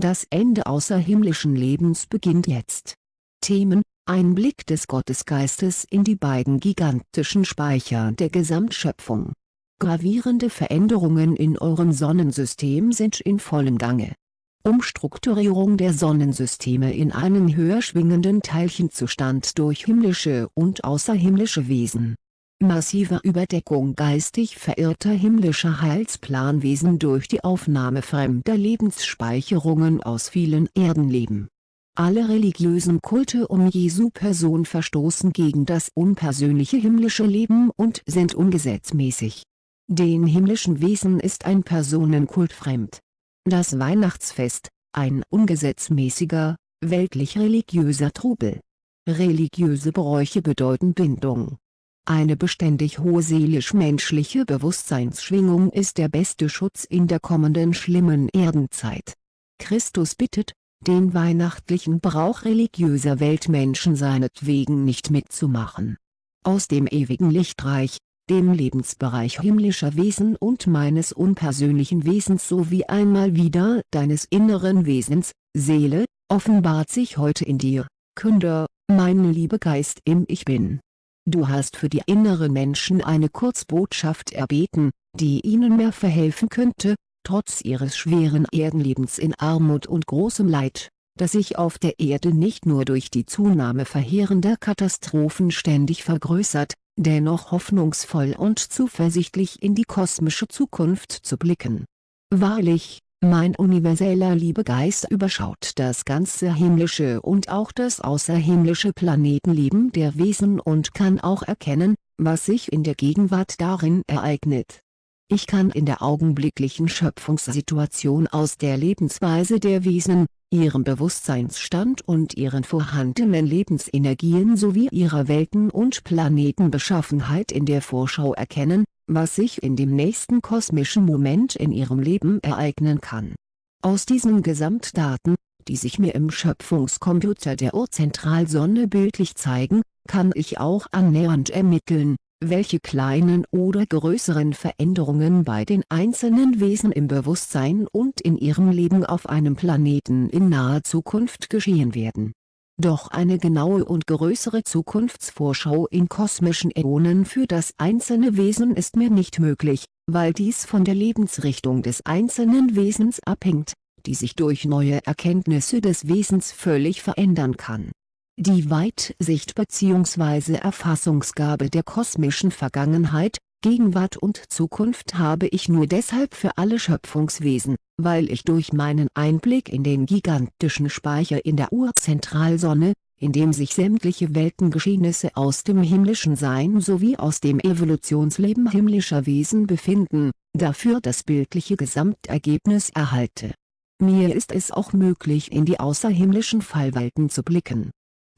Das Ende außerhimmlischen Lebens beginnt jetzt. Themen, ein Blick des Gottesgeistes in die beiden gigantischen Speicher der Gesamtschöpfung. Gravierende Veränderungen in eurem Sonnensystem sind in vollem Gange. Umstrukturierung der Sonnensysteme in einen höher schwingenden Teilchenzustand durch himmlische und außerhimmlische Wesen. Massive Überdeckung geistig verirrter himmlischer Heilsplanwesen durch die Aufnahme fremder Lebensspeicherungen aus vielen Erdenleben. Alle religiösen Kulte um Jesu Person verstoßen gegen das unpersönliche himmlische Leben und sind ungesetzmäßig. Den himmlischen Wesen ist ein Personenkult fremd das Weihnachtsfest, ein ungesetzmäßiger, weltlich-religiöser Trubel. Religiöse Bräuche bedeuten Bindung. Eine beständig hohe seelisch-menschliche Bewusstseinsschwingung ist der beste Schutz in der kommenden schlimmen Erdenzeit. Christus bittet, den weihnachtlichen Brauch religiöser Weltmenschen seinetwegen nicht mitzumachen. Aus dem ewigen Lichtreich, dem Lebensbereich himmlischer Wesen und meines unpersönlichen Wesens sowie einmal wieder deines inneren Wesens, Seele, offenbart sich heute in dir, Künder, mein Liebegeist im Ich Bin. Du hast für die inneren Menschen eine Kurzbotschaft erbeten, die ihnen mehr verhelfen könnte, trotz ihres schweren Erdenlebens in Armut und großem Leid, das sich auf der Erde nicht nur durch die Zunahme verheerender Katastrophen ständig vergrößert, dennoch hoffnungsvoll und zuversichtlich in die kosmische Zukunft zu blicken. Wahrlich, mein universeller Liebegeist überschaut das ganze himmlische und auch das außerhimmlische Planetenleben der Wesen und kann auch erkennen, was sich in der Gegenwart darin ereignet. Ich kann in der augenblicklichen Schöpfungssituation aus der Lebensweise der Wesen, ihrem Bewusstseinsstand und ihren vorhandenen Lebensenergien sowie ihrer Welten- und Planetenbeschaffenheit in der Vorschau erkennen, was sich in dem nächsten kosmischen Moment in ihrem Leben ereignen kann. Aus diesen Gesamtdaten, die sich mir im Schöpfungscomputer der Urzentralsonne bildlich zeigen, kann ich auch annähernd ermitteln, welche kleinen oder größeren Veränderungen bei den einzelnen Wesen im Bewusstsein und in ihrem Leben auf einem Planeten in naher Zukunft geschehen werden. Doch eine genaue und größere Zukunftsvorschau in kosmischen Äonen für das einzelne Wesen ist mir nicht möglich, weil dies von der Lebensrichtung des einzelnen Wesens abhängt, die sich durch neue Erkenntnisse des Wesens völlig verändern kann die Weitsicht bzw. Erfassungsgabe der kosmischen Vergangenheit, Gegenwart und Zukunft habe ich nur deshalb für alle Schöpfungswesen, weil ich durch meinen Einblick in den gigantischen Speicher in der Urzentralsonne, in dem sich sämtliche Weltengeschehnisse aus dem himmlischen Sein sowie aus dem Evolutionsleben himmlischer Wesen befinden, dafür das bildliche Gesamtergebnis erhalte. Mir ist es auch möglich in die außerhimmlischen Fallwelten zu blicken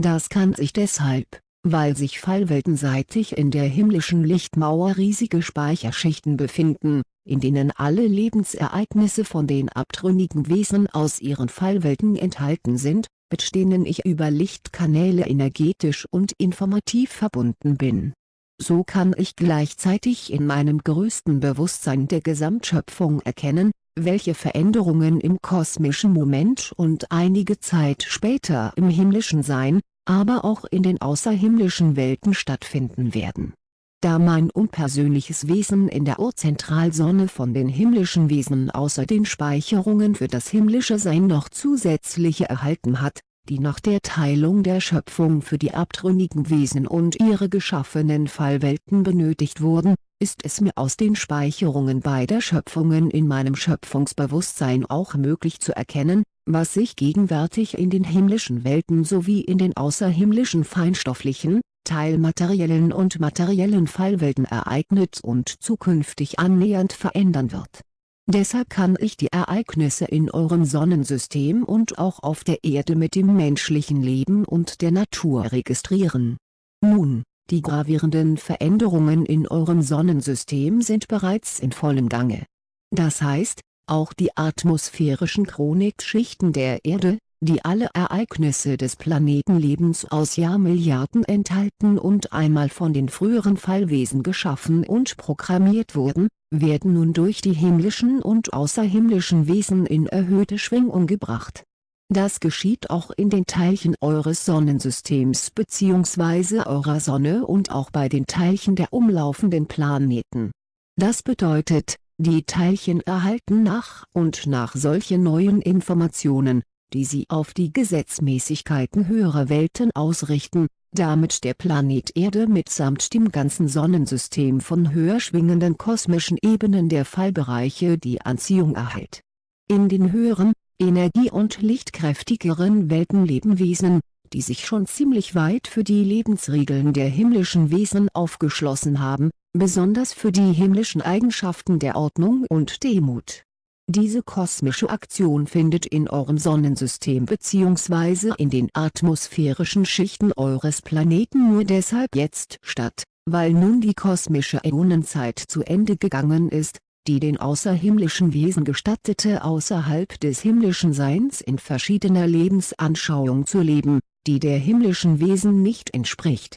das kann sich deshalb, weil sich fallweltenseitig in der himmlischen Lichtmauer riesige Speicherschichten befinden, in denen alle Lebensereignisse von den abtrünnigen Wesen aus ihren Fallwelten enthalten sind, mit denen ich über Lichtkanäle energetisch und informativ verbunden bin. So kann ich gleichzeitig in meinem größten Bewusstsein der Gesamtschöpfung erkennen, welche Veränderungen im kosmischen Moment und einige Zeit später im himmlischen Sein, aber auch in den außerhimmlischen Welten stattfinden werden. Da mein unpersönliches Wesen in der Urzentralsonne von den himmlischen Wesen außer den Speicherungen für das himmlische Sein noch zusätzliche erhalten hat, die nach der Teilung der Schöpfung für die abtrünnigen Wesen und ihre geschaffenen Fallwelten benötigt wurden, ist es mir aus den Speicherungen beider Schöpfungen in meinem Schöpfungsbewusstsein auch möglich zu erkennen, was sich gegenwärtig in den himmlischen Welten sowie in den außerhimmlischen feinstofflichen, teilmateriellen und materiellen Fallwelten ereignet und zukünftig annähernd verändern wird. Deshalb kann ich die Ereignisse in eurem Sonnensystem und auch auf der Erde mit dem menschlichen Leben und der Natur registrieren. Nun, die gravierenden Veränderungen in eurem Sonnensystem sind bereits in vollem Gange. Das heißt, auch die atmosphärischen Chronikschichten der Erde, die alle Ereignisse des Planetenlebens aus Jahrmilliarden enthalten und einmal von den früheren Fallwesen geschaffen und programmiert wurden, werden nun durch die himmlischen und außerhimmlischen Wesen in erhöhte Schwingung gebracht. Das geschieht auch in den Teilchen eures Sonnensystems bzw. eurer Sonne und auch bei den Teilchen der umlaufenden Planeten. Das bedeutet, die Teilchen erhalten nach und nach solche neuen Informationen, die sie auf die Gesetzmäßigkeiten höherer Welten ausrichten, damit der Planet Erde mitsamt dem ganzen Sonnensystem von höher schwingenden kosmischen Ebenen der Fallbereiche die Anziehung erhält. In den höheren, energie- und lichtkräftigeren Welten leben Wesen, die sich schon ziemlich weit für die Lebensregeln der himmlischen Wesen aufgeschlossen haben, besonders für die himmlischen Eigenschaften der Ordnung und Demut diese kosmische Aktion findet in eurem Sonnensystem bzw. in den atmosphärischen Schichten eures Planeten nur deshalb jetzt statt, weil nun die kosmische Äonenzeit zu Ende gegangen ist, die den außerhimmlischen Wesen gestattete außerhalb des himmlischen Seins in verschiedener Lebensanschauung zu leben, die der himmlischen Wesen nicht entspricht.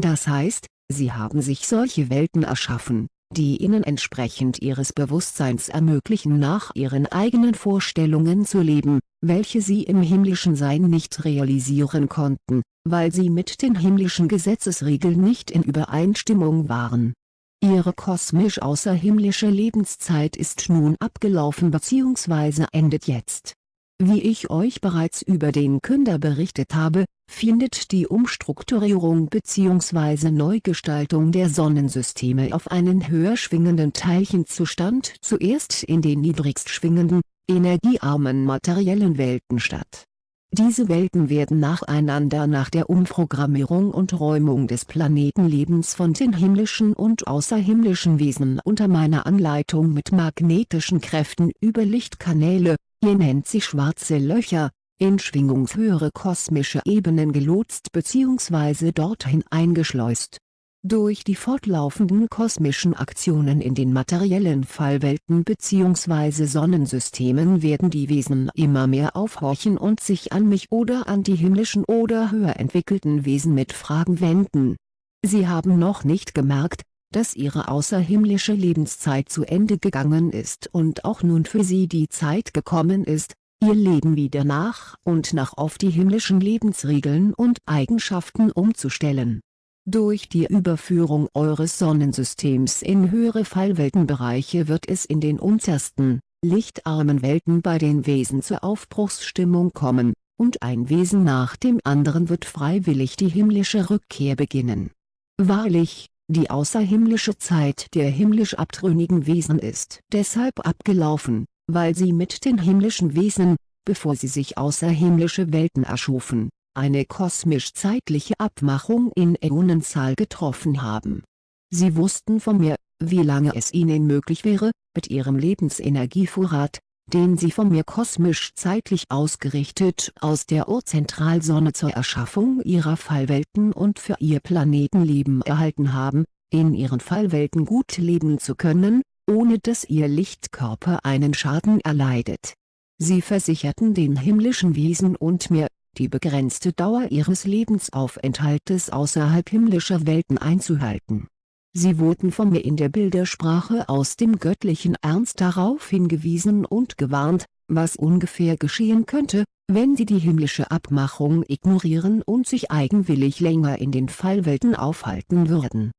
Das heißt, sie haben sich solche Welten erschaffen die ihnen entsprechend ihres Bewusstseins ermöglichen nach ihren eigenen Vorstellungen zu leben, welche sie im himmlischen Sein nicht realisieren konnten, weil sie mit den himmlischen Gesetzesregeln nicht in Übereinstimmung waren. Ihre kosmisch außerhimmlische Lebenszeit ist nun abgelaufen bzw. endet jetzt wie ich euch bereits über den Künder berichtet habe, findet die Umstrukturierung bzw. Neugestaltung der Sonnensysteme auf einen höher schwingenden Teilchenzustand zuerst in den niedrigst schwingenden, energiearmen materiellen Welten statt. Diese Welten werden nacheinander nach der Umprogrammierung und Räumung des Planetenlebens von den himmlischen und außerhimmlischen Wesen unter meiner Anleitung mit magnetischen Kräften über Lichtkanäle, ihr nennt sie schwarze Löcher, in schwingungshöhere kosmische Ebenen gelotst bzw. dorthin eingeschleust. Durch die fortlaufenden kosmischen Aktionen in den materiellen Fallwelten bzw. Sonnensystemen werden die Wesen immer mehr aufhorchen und sich an mich oder an die himmlischen oder höher entwickelten Wesen mit Fragen wenden. Sie haben noch nicht gemerkt, dass ihre außerhimmlische Lebenszeit zu Ende gegangen ist und auch nun für sie die Zeit gekommen ist, ihr Leben wieder nach und nach auf die himmlischen Lebensregeln und Eigenschaften umzustellen. Durch die Überführung eures Sonnensystems in höhere Fallweltenbereiche wird es in den untersten, lichtarmen Welten bei den Wesen zur Aufbruchsstimmung kommen, und ein Wesen nach dem anderen wird freiwillig die himmlische Rückkehr beginnen. Wahrlich, die außerhimmlische Zeit der himmlisch abtrünnigen Wesen ist deshalb abgelaufen, weil sie mit den himmlischen Wesen, bevor sie sich außerhimmlische Welten erschufen, eine kosmisch-zeitliche Abmachung in Äonenzahl getroffen haben. Sie wussten von mir, wie lange es ihnen möglich wäre, mit ihrem Lebensenergievorrat, den sie von mir kosmisch-zeitlich ausgerichtet aus der Urzentralsonne zur Erschaffung ihrer Fallwelten und für ihr Planetenleben erhalten haben, in ihren Fallwelten gut leben zu können, ohne dass ihr Lichtkörper einen Schaden erleidet. Sie versicherten den himmlischen Wesen und mir, die begrenzte Dauer ihres Lebensaufenthaltes außerhalb himmlischer Welten einzuhalten Sie wurden von mir in der Bildersprache aus dem göttlichen Ernst darauf hingewiesen und gewarnt, was ungefähr geschehen könnte, wenn sie die himmlische Abmachung ignorieren und sich eigenwillig länger in den Fallwelten aufhalten würden.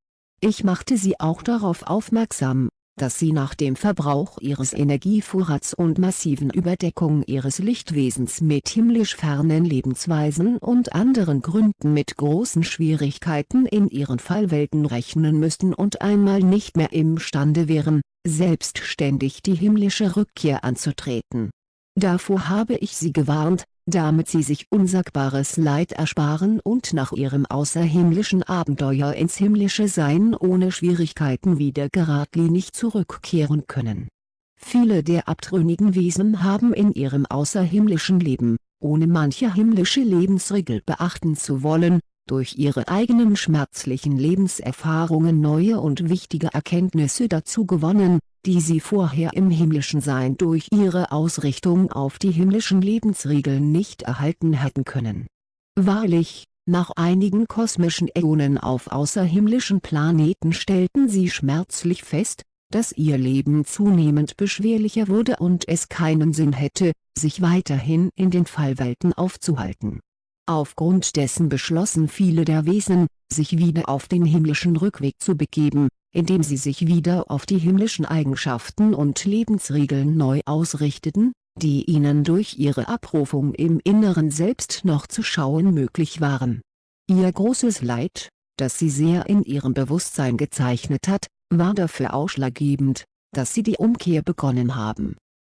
Ich machte sie auch darauf aufmerksam, dass sie nach dem Verbrauch ihres Energievorrats und massiven Überdeckung ihres Lichtwesens mit himmlisch fernen Lebensweisen und anderen Gründen mit großen Schwierigkeiten in ihren Fallwelten rechnen müssten und einmal nicht mehr imstande wären, selbstständig die himmlische Rückkehr anzutreten. Davor habe ich sie gewarnt, damit sie sich unsagbares Leid ersparen und nach ihrem außerhimmlischen Abenteuer ins himmlische Sein ohne Schwierigkeiten wieder geradlinig zurückkehren können. Viele der abtrünnigen Wesen haben in ihrem außerhimmlischen Leben, ohne manche himmlische Lebensregel beachten zu wollen, durch ihre eigenen schmerzlichen Lebenserfahrungen neue und wichtige Erkenntnisse dazu gewonnen, die sie vorher im himmlischen Sein durch ihre Ausrichtung auf die himmlischen Lebensregeln nicht erhalten hätten können. Wahrlich, nach einigen kosmischen Äonen auf außerhimmlischen Planeten stellten sie schmerzlich fest, dass ihr Leben zunehmend beschwerlicher wurde und es keinen Sinn hätte, sich weiterhin in den Fallwelten aufzuhalten. Aufgrund dessen beschlossen viele der Wesen, sich wieder auf den himmlischen Rückweg zu begeben, indem sie sich wieder auf die himmlischen Eigenschaften und Lebensregeln neu ausrichteten, die ihnen durch ihre Abrufung im Inneren selbst noch zu schauen möglich waren. Ihr großes Leid, das sie sehr in ihrem Bewusstsein gezeichnet hat, war dafür ausschlaggebend, dass sie die Umkehr begonnen haben.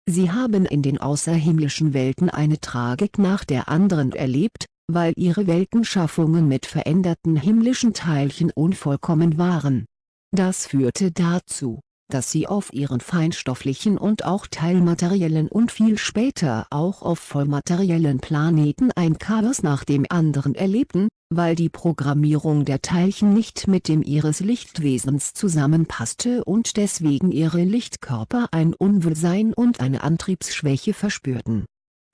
Sie haben in den außerhimmlischen Welten eine Tragik nach der anderen erlebt, weil ihre Weltenschaffungen mit veränderten himmlischen Teilchen unvollkommen waren. Das führte dazu, dass sie auf ihren feinstofflichen und auch teilmateriellen und viel später auch auf vollmateriellen Planeten ein Chaos nach dem anderen erlebten, weil die Programmierung der Teilchen nicht mit dem ihres Lichtwesens zusammenpasste und deswegen ihre Lichtkörper ein Unwohlsein und eine Antriebsschwäche verspürten.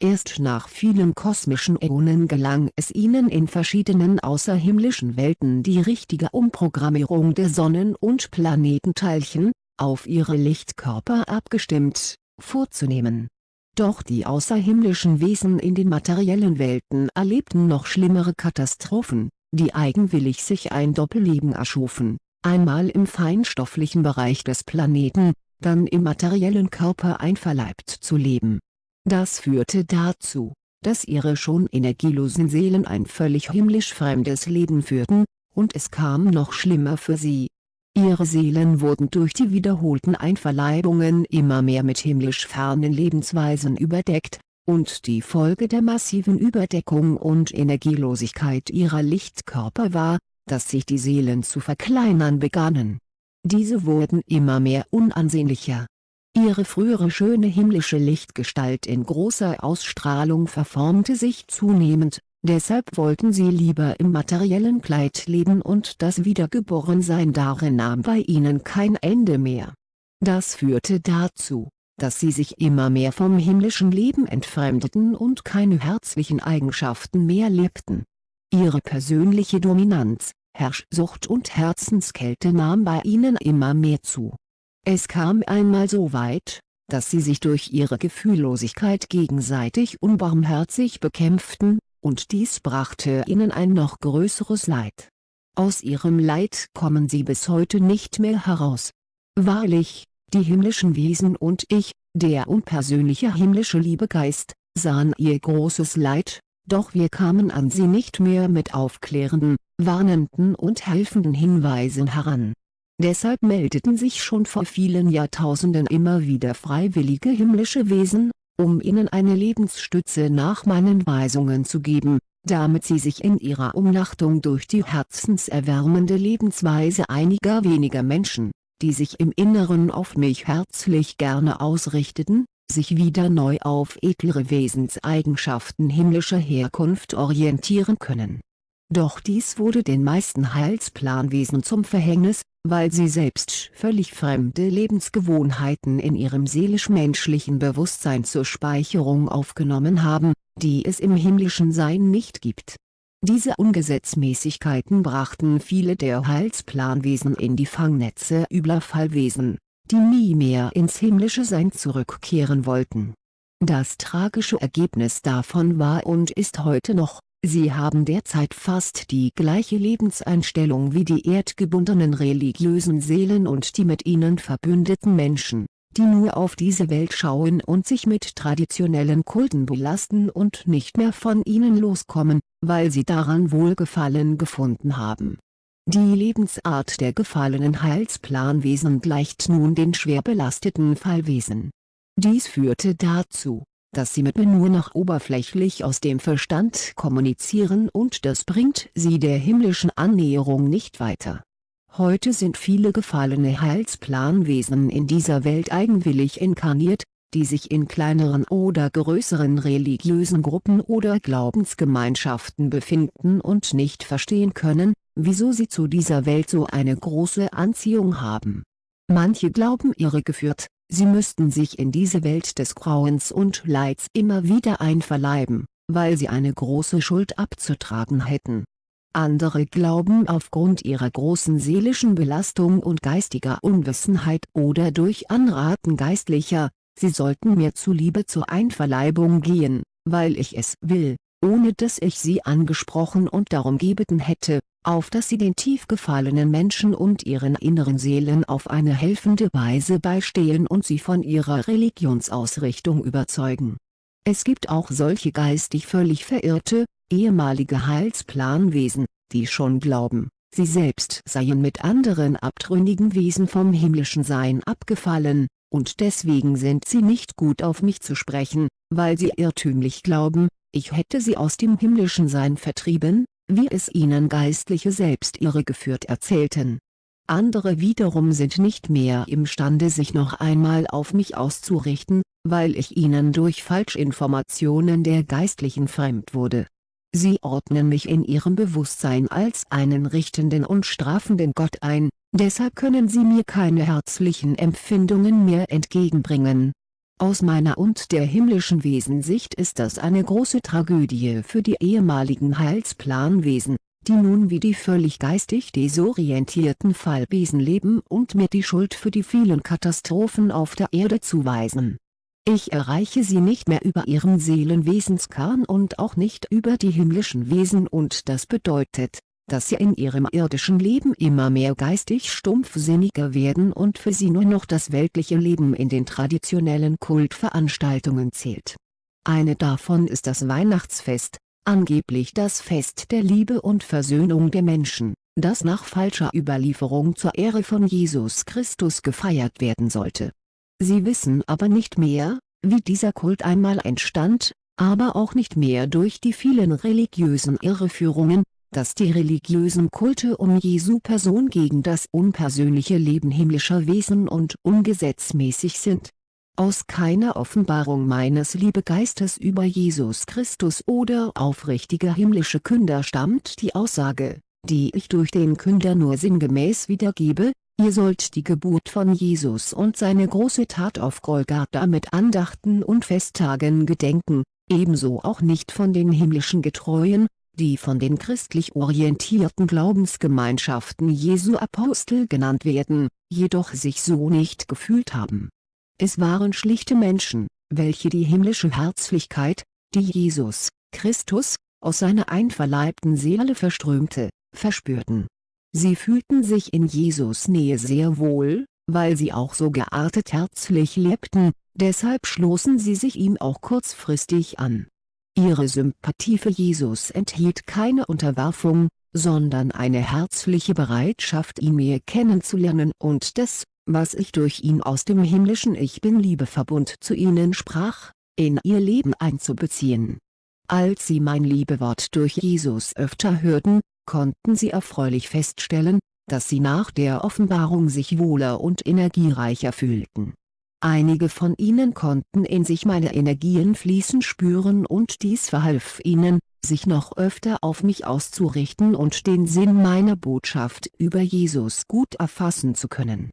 Erst nach vielen kosmischen Äonen gelang es ihnen in verschiedenen außerhimmlischen Welten die richtige Umprogrammierung der Sonnen- und Planetenteilchen, auf ihre Lichtkörper abgestimmt, vorzunehmen. Doch die außerhimmlischen Wesen in den materiellen Welten erlebten noch schlimmere Katastrophen, die eigenwillig sich ein Doppelleben erschufen, einmal im feinstofflichen Bereich des Planeten, dann im materiellen Körper einverleibt zu leben. Das führte dazu, dass ihre schon energielosen Seelen ein völlig himmlisch fremdes Leben führten, und es kam noch schlimmer für sie, Ihre Seelen wurden durch die wiederholten Einverleibungen immer mehr mit himmlisch fernen Lebensweisen überdeckt, und die Folge der massiven Überdeckung und Energielosigkeit ihrer Lichtkörper war, dass sich die Seelen zu verkleinern begannen. Diese wurden immer mehr unansehnlicher. Ihre frühere schöne himmlische Lichtgestalt in großer Ausstrahlung verformte sich zunehmend, Deshalb wollten sie lieber im materiellen Kleid leben und das Wiedergeborensein darin nahm bei ihnen kein Ende mehr. Das führte dazu, dass sie sich immer mehr vom himmlischen Leben entfremdeten und keine herzlichen Eigenschaften mehr lebten. Ihre persönliche Dominanz, Herrschsucht und Herzenskälte nahm bei ihnen immer mehr zu. Es kam einmal so weit, dass sie sich durch ihre Gefühllosigkeit gegenseitig unbarmherzig bekämpften, und dies brachte ihnen ein noch größeres Leid. Aus ihrem Leid kommen sie bis heute nicht mehr heraus. Wahrlich, die himmlischen Wesen und ich, der unpersönliche himmlische Liebegeist, sahen ihr großes Leid, doch wir kamen an sie nicht mehr mit aufklärenden, warnenden und helfenden Hinweisen heran. Deshalb meldeten sich schon vor vielen Jahrtausenden immer wieder freiwillige himmlische Wesen, um ihnen eine Lebensstütze nach meinen Weisungen zu geben, damit sie sich in ihrer Umnachtung durch die herzenserwärmende Lebensweise einiger weniger Menschen, die sich im Inneren auf mich herzlich gerne ausrichteten, sich wieder neu auf edlere Wesenseigenschaften himmlischer Herkunft orientieren können. Doch dies wurde den meisten Heilsplanwesen zum Verhängnis, weil sie selbst völlig fremde Lebensgewohnheiten in ihrem seelisch-menschlichen Bewusstsein zur Speicherung aufgenommen haben, die es im himmlischen Sein nicht gibt. Diese Ungesetzmäßigkeiten brachten viele der Heilsplanwesen in die Fangnetze übler Fallwesen, die nie mehr ins himmlische Sein zurückkehren wollten. Das tragische Ergebnis davon war und ist heute noch, Sie haben derzeit fast die gleiche Lebenseinstellung wie die erdgebundenen religiösen Seelen und die mit ihnen verbündeten Menschen, die nur auf diese Welt schauen und sich mit traditionellen Kulten belasten und nicht mehr von ihnen loskommen, weil sie daran Wohlgefallen gefunden haben. Die Lebensart der gefallenen Heilsplanwesen gleicht nun den schwer belasteten Fallwesen. Dies führte dazu, dass sie mit mir nur noch oberflächlich aus dem Verstand kommunizieren und das bringt sie der himmlischen Annäherung nicht weiter. Heute sind viele gefallene Heilsplanwesen in dieser Welt eigenwillig inkarniert, die sich in kleineren oder größeren religiösen Gruppen oder Glaubensgemeinschaften befinden und nicht verstehen können, wieso sie zu dieser Welt so eine große Anziehung haben. Manche glauben irregeführt, Sie müssten sich in diese Welt des Grauens und Leids immer wieder einverleiben, weil sie eine große Schuld abzutragen hätten. Andere glauben aufgrund ihrer großen seelischen Belastung und geistiger Unwissenheit oder durch Anraten Geistlicher, sie sollten mir zuliebe zur Einverleibung gehen, weil ich es will, ohne dass ich sie angesprochen und darum gebeten hätte, auf dass sie den tief gefallenen Menschen und ihren inneren Seelen auf eine helfende Weise beistehen und sie von ihrer Religionsausrichtung überzeugen. Es gibt auch solche geistig völlig verirrte, ehemalige Heilsplanwesen, die schon glauben, sie selbst seien mit anderen abtrünnigen Wesen vom himmlischen Sein abgefallen, und deswegen sind sie nicht gut auf mich zu sprechen, weil sie irrtümlich glauben, ich hätte sie aus dem himmlischen Sein vertrieben, wie es ihnen Geistliche selbst irregeführt erzählten. Andere wiederum sind nicht mehr imstande sich noch einmal auf mich auszurichten, weil ich ihnen durch Falschinformationen der Geistlichen fremd wurde. Sie ordnen mich in ihrem Bewusstsein als einen richtenden und strafenden Gott ein, deshalb können sie mir keine herzlichen Empfindungen mehr entgegenbringen. Aus meiner und der himmlischen Wesensicht ist das eine große Tragödie für die ehemaligen Heilsplanwesen, die nun wie die völlig geistig desorientierten Fallwesen leben und mir die Schuld für die vielen Katastrophen auf der Erde zuweisen ich erreiche sie nicht mehr über ihren Seelenwesenskern und auch nicht über die himmlischen Wesen und das bedeutet, dass sie in ihrem irdischen Leben immer mehr geistig stumpfsinniger werden und für sie nur noch das weltliche Leben in den traditionellen Kultveranstaltungen zählt. Eine davon ist das Weihnachtsfest, angeblich das Fest der Liebe und Versöhnung der Menschen, das nach falscher Überlieferung zur Ehre von Jesus Christus gefeiert werden sollte Sie wissen aber nicht mehr, wie dieser Kult einmal entstand, aber auch nicht mehr durch die vielen religiösen Irreführungen, dass die religiösen Kulte um Jesu Person gegen das unpersönliche Leben himmlischer Wesen und ungesetzmäßig sind. Aus keiner Offenbarung meines Liebegeistes über Jesus Christus oder aufrichtiger himmlische Künder stammt die Aussage, die ich durch den Künder nur sinngemäß wiedergebe, Ihr sollt die Geburt von Jesus und seine große Tat auf Golgatha mit Andachten und Festtagen gedenken, ebenso auch nicht von den himmlischen Getreuen, die von den christlich orientierten Glaubensgemeinschaften Jesu Apostel genannt werden, jedoch sich so nicht gefühlt haben. Es waren schlichte Menschen, welche die himmlische Herzlichkeit, die Jesus, Christus, aus seiner einverleibten Seele verströmte, verspürten Sie fühlten sich in Jesus Nähe sehr wohl, weil sie auch so geartet herzlich lebten, deshalb schlossen sie sich ihm auch kurzfristig an. Ihre Sympathie für Jesus enthielt keine Unterwerfung, sondern eine herzliche Bereitschaft ihn mehr kennenzulernen und das, was ich durch ihn aus dem himmlischen Ich Bin-Liebeverbund zu ihnen sprach, in ihr Leben einzubeziehen. Als sie mein Liebewort durch Jesus öfter hörten, konnten sie erfreulich feststellen, dass sie nach der Offenbarung sich wohler und energiereicher fühlten. Einige von ihnen konnten in sich meine Energien fließen spüren und dies verhalf ihnen, sich noch öfter auf mich auszurichten und den Sinn meiner Botschaft über Jesus gut erfassen zu können.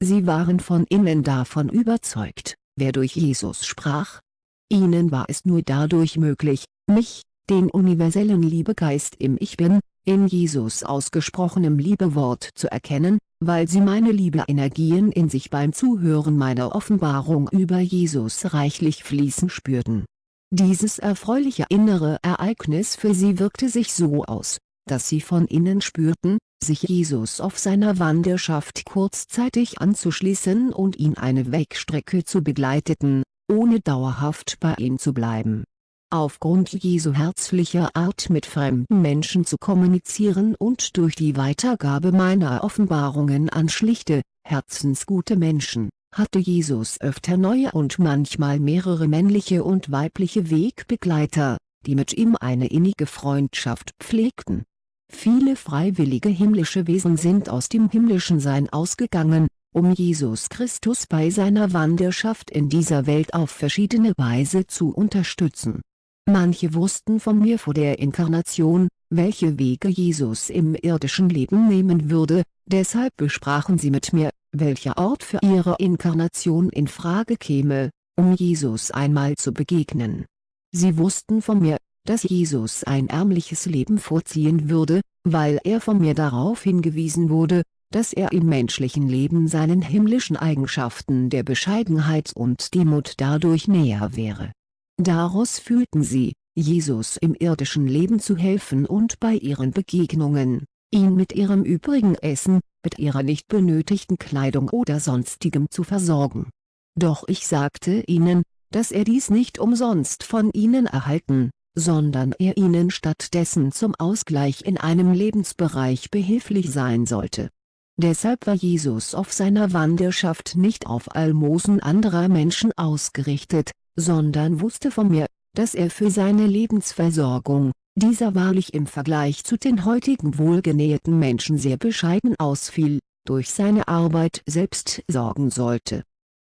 Sie waren von innen davon überzeugt, wer durch Jesus sprach. Ihnen war es nur dadurch möglich, mich, den universellen Liebegeist im Ich Bin, in Jesus ausgesprochenem Liebewort zu erkennen, weil sie meine Liebe-Energien in sich beim Zuhören meiner Offenbarung über Jesus reichlich fließen spürten. Dieses erfreuliche innere Ereignis für sie wirkte sich so aus, dass sie von innen spürten, sich Jesus auf seiner Wanderschaft kurzzeitig anzuschließen und ihn eine Wegstrecke zu begleiteten, ohne dauerhaft bei ihm zu bleiben aufgrund Jesu herzlicher Art mit fremden Menschen zu kommunizieren und durch die Weitergabe meiner Offenbarungen an schlichte, herzensgute Menschen, hatte Jesus öfter neue und manchmal mehrere männliche und weibliche Wegbegleiter, die mit ihm eine innige Freundschaft pflegten. Viele freiwillige himmlische Wesen sind aus dem himmlischen Sein ausgegangen, um Jesus Christus bei seiner Wanderschaft in dieser Welt auf verschiedene Weise zu unterstützen Manche wussten von mir vor der Inkarnation, welche Wege Jesus im irdischen Leben nehmen würde, deshalb besprachen sie mit mir, welcher Ort für ihre Inkarnation in Frage käme, um Jesus einmal zu begegnen. Sie wussten von mir, dass Jesus ein ärmliches Leben vorziehen würde, weil er von mir darauf hingewiesen wurde, dass er im menschlichen Leben seinen himmlischen Eigenschaften der Bescheidenheit und Demut dadurch näher wäre. Daraus fühlten sie, Jesus im irdischen Leben zu helfen und bei ihren Begegnungen, ihn mit ihrem übrigen Essen, mit ihrer nicht benötigten Kleidung oder sonstigem zu versorgen. Doch ich sagte ihnen, dass er dies nicht umsonst von ihnen erhalten, sondern er ihnen stattdessen zum Ausgleich in einem Lebensbereich behilflich sein sollte. Deshalb war Jesus auf seiner Wanderschaft nicht auf Almosen anderer Menschen ausgerichtet, sondern wusste von mir, dass er für seine Lebensversorgung, dieser wahrlich im Vergleich zu den heutigen wohlgenährten Menschen sehr bescheiden ausfiel, durch seine Arbeit selbst sorgen sollte.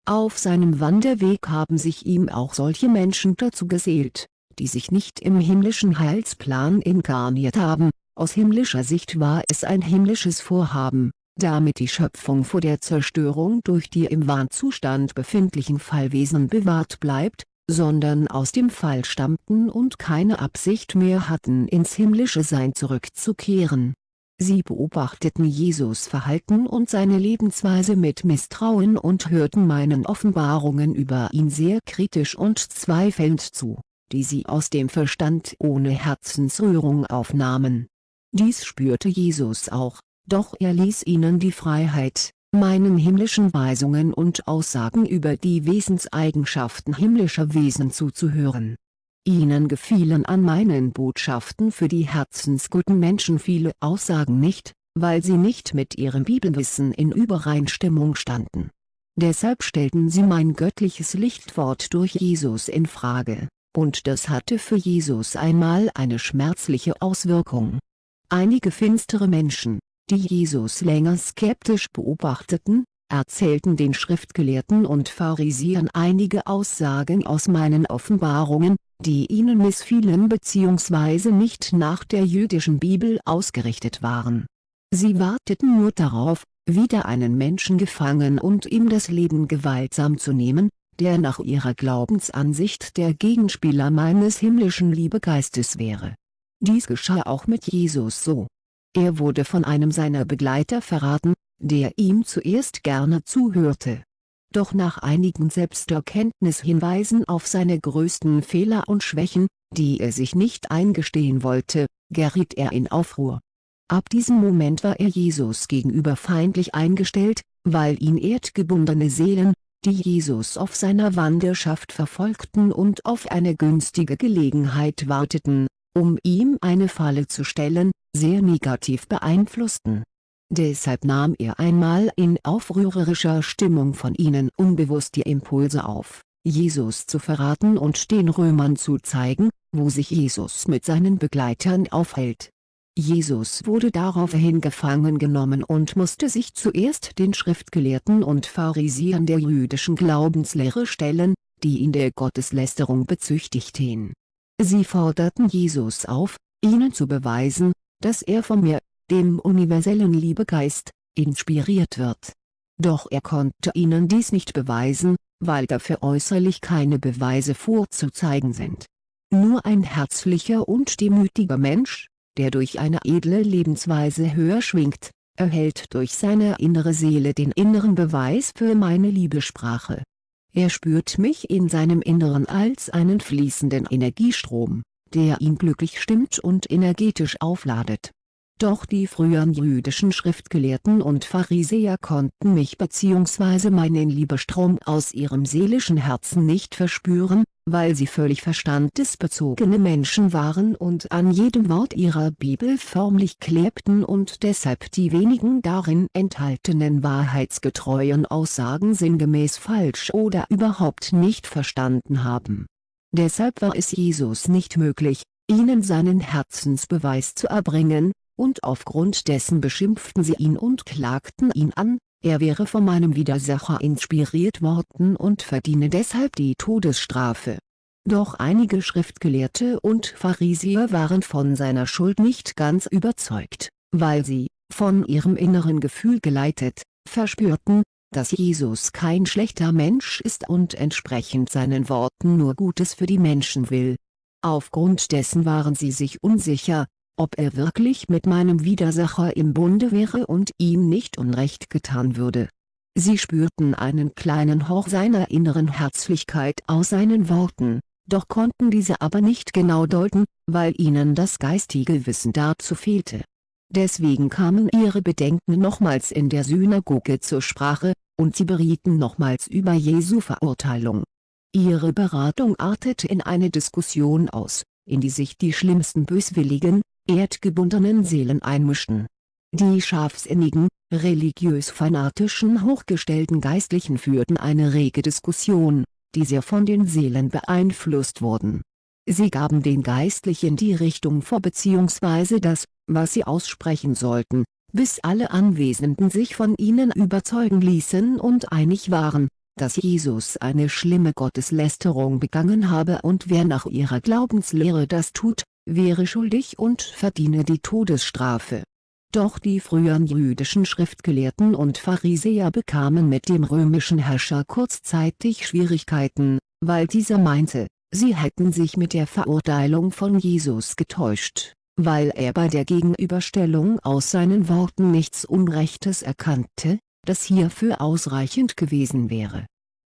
Auf seinem Wanderweg haben sich ihm auch solche Menschen dazu gesellt, die sich nicht im himmlischen Heilsplan inkarniert haben, aus himmlischer Sicht war es ein himmlisches Vorhaben, damit die Schöpfung vor der Zerstörung durch die im Wahnzustand befindlichen Fallwesen bewahrt bleibt, sondern aus dem Fall stammten und keine Absicht mehr hatten ins himmlische Sein zurückzukehren. Sie beobachteten Jesus Verhalten und seine Lebensweise mit Misstrauen und hörten meinen Offenbarungen über ihn sehr kritisch und zweifelnd zu, die sie aus dem Verstand ohne Herzensrührung aufnahmen. Dies spürte Jesus auch, doch er ließ ihnen die Freiheit, meinen himmlischen Weisungen und Aussagen über die Wesenseigenschaften himmlischer Wesen zuzuhören. Ihnen gefielen an meinen Botschaften für die herzensguten Menschen viele Aussagen nicht, weil sie nicht mit ihrem Bibelwissen in Übereinstimmung standen. Deshalb stellten sie mein göttliches Lichtwort durch Jesus in Frage, und das hatte für Jesus einmal eine schmerzliche Auswirkung. Einige finstere Menschen, die Jesus länger skeptisch beobachteten, erzählten den Schriftgelehrten und Pharisäern einige Aussagen aus meinen Offenbarungen, die ihnen missfielen bzw. nicht nach der jüdischen Bibel ausgerichtet waren. Sie warteten nur darauf, wieder einen Menschen gefangen und ihm das Leben gewaltsam zu nehmen, der nach ihrer Glaubensansicht der Gegenspieler meines himmlischen Liebegeistes wäre. Dies geschah auch mit Jesus so er wurde von einem seiner Begleiter verraten, der ihm zuerst gerne zuhörte. Doch nach einigen Selbsterkenntnishinweisen auf seine größten Fehler und Schwächen, die er sich nicht eingestehen wollte, geriet er in Aufruhr. Ab diesem Moment war er Jesus gegenüber feindlich eingestellt, weil ihn erdgebundene Seelen, die Jesus auf seiner Wanderschaft verfolgten und auf eine günstige Gelegenheit warteten, um ihm eine Falle zu stellen, sehr negativ beeinflussten. Deshalb nahm er einmal in aufrührerischer Stimmung von ihnen unbewusst die Impulse auf, Jesus zu verraten und den Römern zu zeigen, wo sich Jesus mit seinen Begleitern aufhält. Jesus wurde daraufhin gefangen genommen und musste sich zuerst den Schriftgelehrten und Pharisäern der jüdischen Glaubenslehre stellen, die ihn der Gotteslästerung bezüchtigten. Sie forderten Jesus auf, ihnen zu beweisen, dass er von mir, dem universellen Liebegeist, inspiriert wird. Doch er konnte ihnen dies nicht beweisen, weil dafür äußerlich keine Beweise vorzuzeigen sind. Nur ein herzlicher und demütiger Mensch, der durch eine edle Lebensweise höher schwingt, erhält durch seine innere Seele den inneren Beweis für meine Liebesprache. Er spürt mich in seinem Inneren als einen fließenden Energiestrom, der ihn glücklich stimmt und energetisch aufladet. Doch die früheren jüdischen Schriftgelehrten und Pharisäer konnten mich bzw. meinen Liebestrom aus ihrem seelischen Herzen nicht verspüren, weil sie völlig verstandesbezogene Menschen waren und an jedem Wort ihrer Bibel förmlich klebten und deshalb die wenigen darin enthaltenen wahrheitsgetreuen Aussagen sinngemäß falsch oder überhaupt nicht verstanden haben Deshalb war es Jesus nicht möglich, ihnen seinen Herzensbeweis zu erbringen, und aufgrund dessen beschimpften sie ihn und klagten ihn an, er wäre von meinem Widersacher inspiriert worden und verdiene deshalb die Todesstrafe. Doch einige Schriftgelehrte und Pharisäer waren von seiner Schuld nicht ganz überzeugt, weil sie, von ihrem inneren Gefühl geleitet, verspürten, dass Jesus kein schlechter Mensch ist und entsprechend seinen Worten nur Gutes für die Menschen will. Aufgrund dessen waren sie sich unsicher, ob er wirklich mit meinem Widersacher im Bunde wäre und ihm nicht Unrecht getan würde. Sie spürten einen kleinen Hauch seiner inneren Herzlichkeit aus seinen Worten, doch konnten diese aber nicht genau deuten, weil ihnen das geistige Wissen dazu fehlte. Deswegen kamen ihre Bedenken nochmals in der Synagoge zur Sprache, und sie berieten nochmals über Jesu Verurteilung. Ihre Beratung artete in eine Diskussion aus, in die sich die schlimmsten böswilligen, erdgebundenen Seelen einmischten. Die scharfsinnigen, religiös-fanatischen hochgestellten Geistlichen führten eine rege Diskussion, die sehr von den Seelen beeinflusst wurden. Sie gaben den Geistlichen die Richtung vor bzw. das, was sie aussprechen sollten, bis alle Anwesenden sich von ihnen überzeugen ließen und einig waren, dass Jesus eine schlimme Gotteslästerung begangen habe und wer nach ihrer Glaubenslehre das tut, wäre schuldig und verdiene die Todesstrafe. Doch die früheren jüdischen Schriftgelehrten und Pharisäer bekamen mit dem römischen Herrscher kurzzeitig Schwierigkeiten, weil dieser meinte, sie hätten sich mit der Verurteilung von Jesus getäuscht, weil er bei der Gegenüberstellung aus seinen Worten nichts Unrechtes erkannte, das hierfür ausreichend gewesen wäre.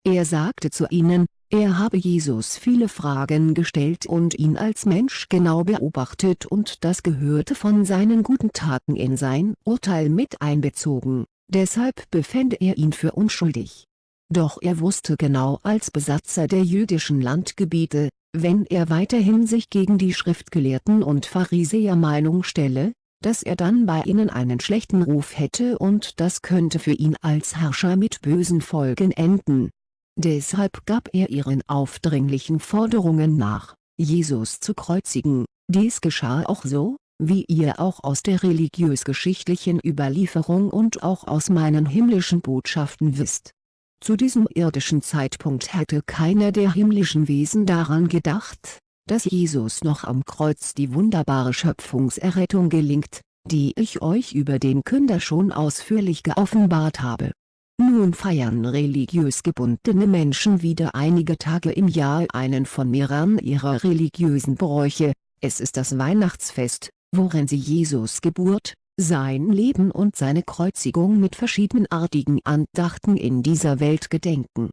Er sagte zu ihnen, er habe Jesus viele Fragen gestellt und ihn als Mensch genau beobachtet und das gehörte von seinen guten Taten in sein Urteil mit einbezogen, deshalb befände er ihn für unschuldig. Doch er wusste genau als Besatzer der jüdischen Landgebiete, wenn er weiterhin sich gegen die Schriftgelehrten und Pharisäer Meinung stelle, dass er dann bei ihnen einen schlechten Ruf hätte und das könnte für ihn als Herrscher mit bösen Folgen enden. Deshalb gab er ihren aufdringlichen Forderungen nach, Jesus zu kreuzigen, dies geschah auch so, wie ihr auch aus der religiös-geschichtlichen Überlieferung und auch aus meinen himmlischen Botschaften wisst. Zu diesem irdischen Zeitpunkt hätte keiner der himmlischen Wesen daran gedacht, dass Jesus noch am Kreuz die wunderbare Schöpfungserrettung gelingt, die ich euch über den Künder schon ausführlich geoffenbart habe. Nun feiern religiös gebundene Menschen wieder einige Tage im Jahr einen von mehreren ihrer religiösen Bräuche, es ist das Weihnachtsfest, worin sie Jesus Geburt, sein Leben und seine Kreuzigung mit verschiedenartigen Andachten in dieser Welt gedenken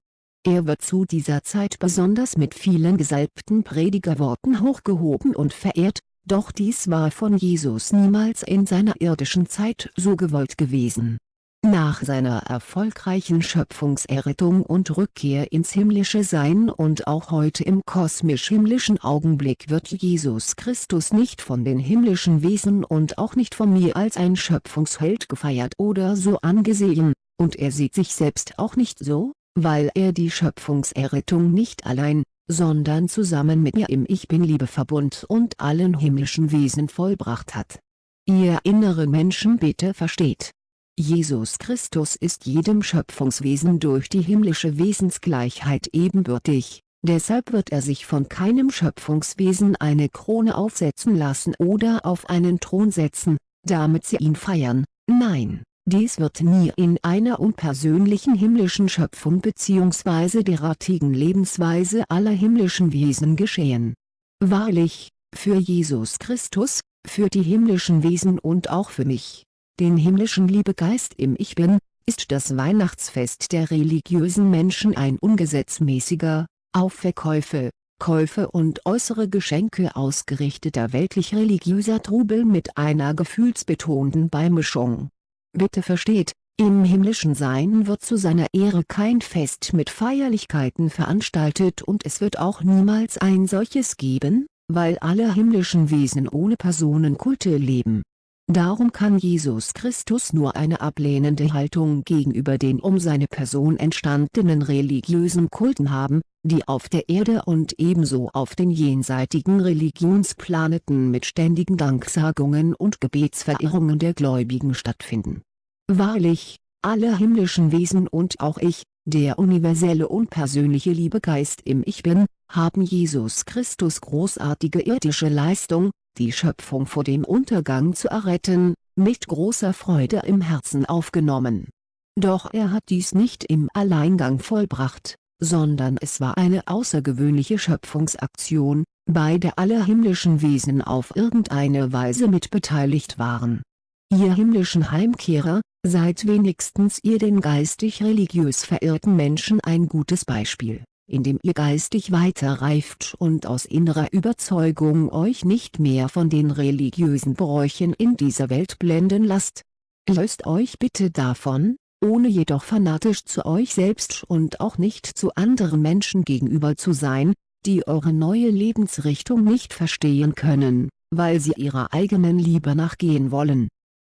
er wird zu dieser Zeit besonders mit vielen gesalbten Predigerworten hochgehoben und verehrt, doch dies war von Jesus niemals in seiner irdischen Zeit so gewollt gewesen. Nach seiner erfolgreichen Schöpfungserrettung und Rückkehr ins himmlische Sein und auch heute im kosmisch-himmlischen Augenblick wird Jesus Christus nicht von den himmlischen Wesen und auch nicht von mir als ein Schöpfungsheld gefeiert oder so angesehen, und er sieht sich selbst auch nicht so, weil er die Schöpfungserrettung nicht allein, sondern zusammen mit mir im Ich Bin-Liebe-Verbund und allen himmlischen Wesen vollbracht hat. Ihr innere Menschen bitte versteht. Jesus Christus ist jedem Schöpfungswesen durch die himmlische Wesensgleichheit ebenbürtig, deshalb wird er sich von keinem Schöpfungswesen eine Krone aufsetzen lassen oder auf einen Thron setzen, damit sie ihn feiern, nein dies wird nie in einer unpersönlichen himmlischen Schöpfung bzw. derartigen Lebensweise aller himmlischen Wesen geschehen. Wahrlich, für Jesus Christus, für die himmlischen Wesen und auch für mich, den himmlischen Liebegeist im Ich Bin, ist das Weihnachtsfest der religiösen Menschen ein ungesetzmäßiger, auf Verkäufe, Käufe und äußere Geschenke ausgerichteter weltlich-religiöser Trubel mit einer gefühlsbetonten Beimischung Bitte versteht, im himmlischen Sein wird zu seiner Ehre kein Fest mit Feierlichkeiten veranstaltet und es wird auch niemals ein solches geben, weil alle himmlischen Wesen ohne Personenkulte leben. Darum kann Jesus Christus nur eine ablehnende Haltung gegenüber den um seine Person entstandenen religiösen Kulten haben, die auf der Erde und ebenso auf den jenseitigen Religionsplaneten mit ständigen Danksagungen und Gebetsverehrungen der Gläubigen stattfinden. Wahrlich, alle himmlischen Wesen und auch ich, der universelle und persönliche Liebegeist im Ich Bin, haben Jesus Christus großartige irdische Leistung, die Schöpfung vor dem Untergang zu erretten, mit großer Freude im Herzen aufgenommen. Doch er hat dies nicht im Alleingang vollbracht, sondern es war eine außergewöhnliche Schöpfungsaktion, bei der alle himmlischen Wesen auf irgendeine Weise mitbeteiligt waren. Ihr himmlischen Heimkehrer, seid wenigstens ihr den geistig-religiös verirrten Menschen ein gutes Beispiel, indem ihr geistig weiterreift und aus innerer Überzeugung euch nicht mehr von den religiösen Bräuchen in dieser Welt blenden lasst. Löst euch bitte davon, ohne jedoch fanatisch zu euch selbst und auch nicht zu anderen Menschen gegenüber zu sein, die eure neue Lebensrichtung nicht verstehen können, weil sie ihrer eigenen Liebe nachgehen wollen.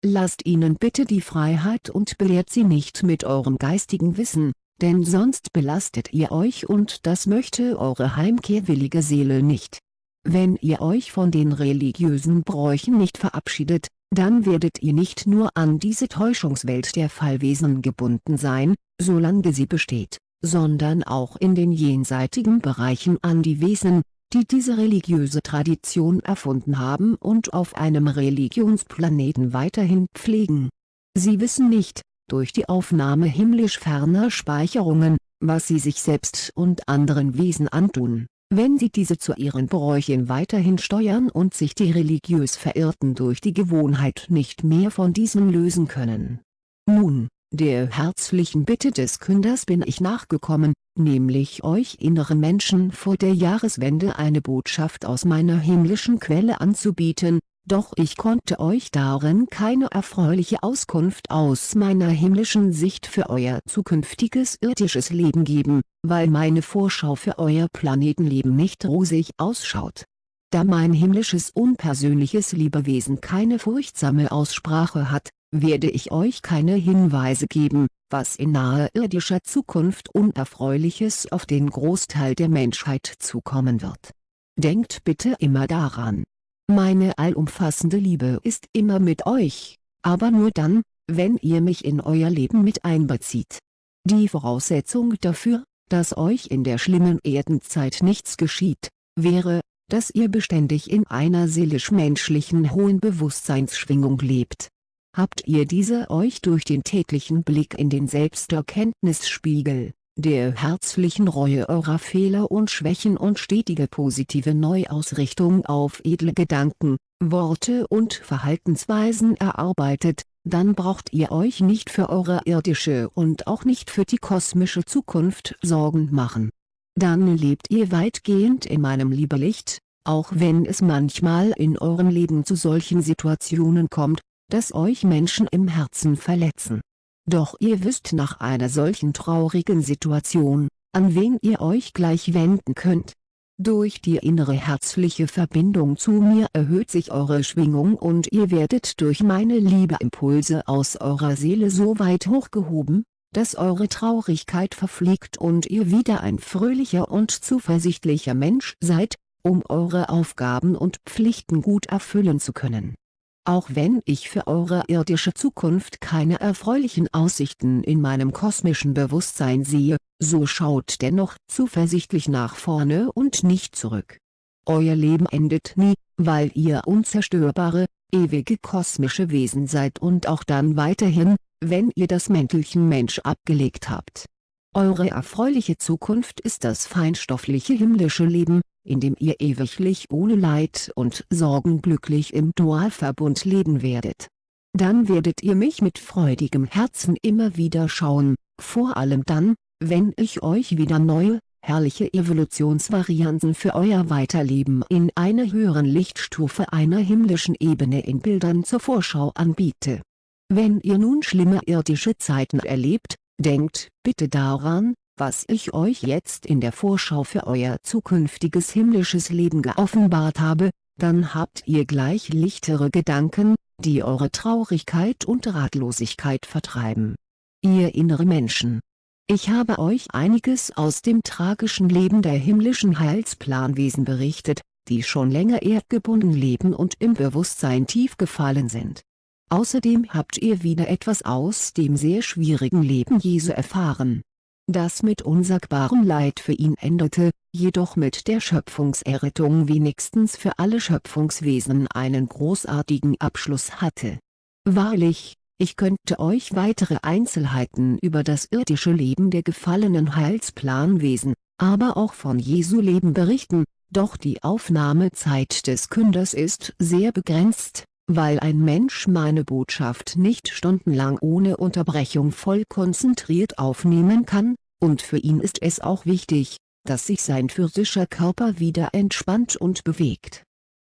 Lasst ihnen bitte die Freiheit und belehrt sie nicht mit eurem geistigen Wissen, denn sonst belastet ihr euch und das möchte eure heimkehrwillige Seele nicht. Wenn ihr euch von den religiösen Bräuchen nicht verabschiedet, dann werdet ihr nicht nur an diese Täuschungswelt der Fallwesen gebunden sein, solange sie besteht, sondern auch in den jenseitigen Bereichen an die Wesen, die diese religiöse Tradition erfunden haben und auf einem Religionsplaneten weiterhin pflegen. Sie wissen nicht, durch die Aufnahme himmlisch ferner Speicherungen, was sie sich selbst und anderen Wesen antun wenn sie diese zu ihren Bräuchen weiterhin steuern und sich die religiös Verirrten durch die Gewohnheit nicht mehr von diesen lösen können. Nun, der herzlichen Bitte des Künders bin ich nachgekommen, nämlich euch inneren Menschen vor der Jahreswende eine Botschaft aus meiner himmlischen Quelle anzubieten, doch ich konnte euch darin keine erfreuliche Auskunft aus meiner himmlischen Sicht für euer zukünftiges irdisches Leben geben, weil meine Vorschau für euer Planetenleben nicht rosig ausschaut. Da mein himmlisches unpersönliches Liebewesen keine furchtsame Aussprache hat, werde ich euch keine Hinweise geben, was in naher irdischer Zukunft Unerfreuliches auf den Großteil der Menschheit zukommen wird. Denkt bitte immer daran, meine allumfassende Liebe ist immer mit euch, aber nur dann, wenn ihr mich in euer Leben mit einbezieht. Die Voraussetzung dafür, dass euch in der schlimmen Erdenzeit nichts geschieht, wäre, dass ihr beständig in einer seelisch-menschlichen hohen Bewusstseinsschwingung lebt. Habt ihr diese euch durch den täglichen Blick in den Selbsterkenntnisspiegel, der herzlichen Reue eurer Fehler und Schwächen und stetige positive Neuausrichtung auf edle Gedanken, Worte und Verhaltensweisen erarbeitet, dann braucht ihr euch nicht für eure irdische und auch nicht für die kosmische Zukunft Sorgen machen. Dann lebt ihr weitgehend in meinem Liebelicht, auch wenn es manchmal in eurem Leben zu solchen Situationen kommt, dass euch Menschen im Herzen verletzen doch ihr wisst nach einer solchen traurigen Situation, an wen ihr euch gleich wenden könnt. Durch die innere herzliche Verbindung zu mir erhöht sich eure Schwingung und ihr werdet durch meine Liebeimpulse aus eurer Seele so weit hochgehoben, dass eure Traurigkeit verfliegt und ihr wieder ein fröhlicher und zuversichtlicher Mensch seid, um eure Aufgaben und Pflichten gut erfüllen zu können auch wenn ich für eure irdische Zukunft keine erfreulichen Aussichten in meinem kosmischen Bewusstsein sehe, so schaut dennoch zuversichtlich nach vorne und nicht zurück. Euer Leben endet nie, weil ihr unzerstörbare, ewige kosmische Wesen seid und auch dann weiterhin, wenn ihr das Mäntelchen Mensch abgelegt habt. Eure erfreuliche Zukunft ist das feinstoffliche himmlische Leben, in dem ihr ewiglich ohne Leid und Sorgen glücklich im Dualverbund leben werdet. Dann werdet ihr mich mit freudigem Herzen immer wieder schauen, vor allem dann, wenn ich euch wieder neue, herrliche Evolutionsvarianten für euer Weiterleben in einer höheren Lichtstufe einer himmlischen Ebene in Bildern zur Vorschau anbiete. Wenn ihr nun schlimme irdische Zeiten erlebt, denkt bitte daran, was ich euch jetzt in der Vorschau für euer zukünftiges himmlisches Leben geoffenbart habe, dann habt ihr gleich lichtere Gedanken, die eure Traurigkeit und Ratlosigkeit vertreiben. Ihr innere Menschen. Ich habe euch einiges aus dem tragischen Leben der himmlischen Heilsplanwesen berichtet, die schon länger erdgebunden leben und im Bewusstsein tief gefallen sind. Außerdem habt ihr wieder etwas aus dem sehr schwierigen Leben Jesu erfahren das mit unsagbarem Leid für ihn endete, jedoch mit der Schöpfungserrettung wenigstens für alle Schöpfungswesen einen großartigen Abschluss hatte. Wahrlich, ich könnte euch weitere Einzelheiten über das irdische Leben der gefallenen Heilsplanwesen, aber auch von Jesu Leben berichten, doch die Aufnahmezeit des Künders ist sehr begrenzt, weil ein Mensch meine Botschaft nicht stundenlang ohne Unterbrechung voll konzentriert aufnehmen kann, und für ihn ist es auch wichtig, dass sich sein physischer Körper wieder entspannt und bewegt.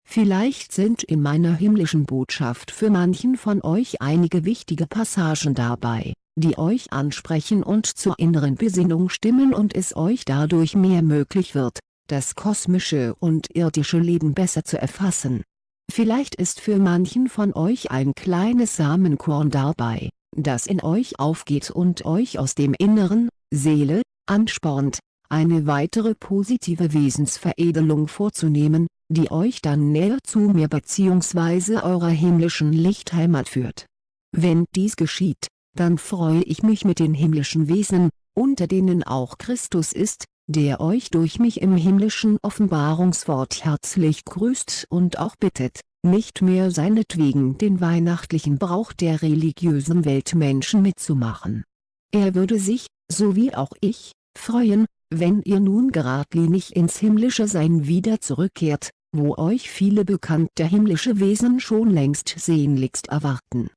Vielleicht sind in meiner himmlischen Botschaft für manchen von euch einige wichtige Passagen dabei, die euch ansprechen und zur inneren Besinnung stimmen und es euch dadurch mehr möglich wird, das kosmische und irdische Leben besser zu erfassen. Vielleicht ist für manchen von euch ein kleines Samenkorn dabei, das in euch aufgeht und euch aus dem Inneren, Seele, anspornt, eine weitere positive Wesensveredelung vorzunehmen, die euch dann näher zu mir bzw. eurer himmlischen Lichtheimat führt. Wenn dies geschieht, dann freue ich mich mit den himmlischen Wesen, unter denen auch Christus ist, der euch durch mich im himmlischen Offenbarungswort herzlich grüßt und auch bittet, nicht mehr seinetwegen den weihnachtlichen Brauch der religiösen Weltmenschen mitzumachen. Er würde sich, so wie auch ich, freuen, wenn ihr nun geradlinig ins himmlische Sein wieder zurückkehrt, wo euch viele bekannte himmlische Wesen schon längst sehnlichst erwarten.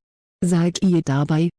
Seid ihr dabei,